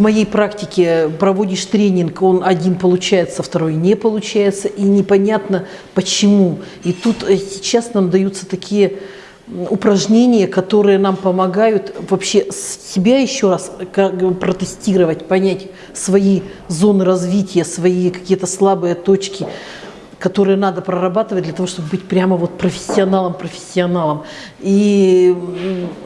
моей практике проводишь тренинг, он один получается, второй не получается, и непонятно почему. И тут э, сейчас нам даются такие упражнения, которые нам помогают вообще себя еще раз протестировать, понять свои зоны развития, свои какие-то слабые точки, которые надо прорабатывать для того, чтобы быть прямо вот профессионалом-профессионалом. И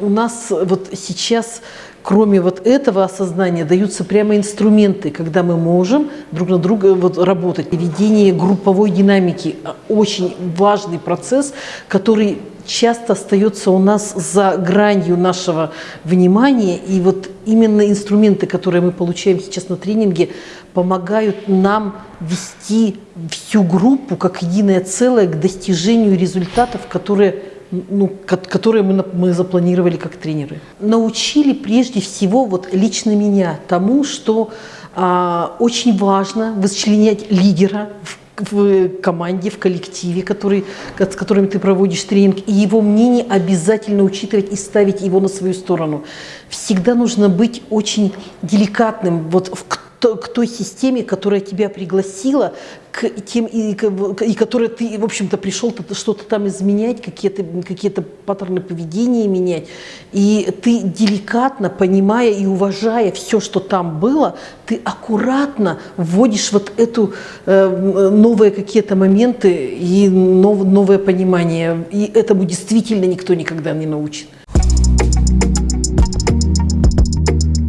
у нас вот сейчас кроме вот этого осознания даются прямо инструменты, когда мы можем друг на друга вот работать. Ведение групповой динамики – очень важный процесс, который часто остается у нас за гранью нашего внимания. И вот именно инструменты, которые мы получаем сейчас на тренинге, помогают нам вести всю группу как единое целое к достижению результатов, которые ну, которые мы, мы запланировали как тренеры. Научили прежде всего вот лично меня тому, что а, очень важно вычленять лидера в в команде, в коллективе, который, с которыми ты проводишь тренинг, и его мнение обязательно учитывать и ставить его на свою сторону. Всегда нужно быть очень деликатным вот в к той системе, которая тебя пригласила, к тем, и, и которая ты, в общем-то, пришел что-то там изменять, какие-то какие паттерны поведения менять. И ты деликатно, понимая и уважая все, что там было, ты аккуратно вводишь вот эту э, новые какие-то моменты и нов, новое понимание. И этому действительно никто никогда не научит.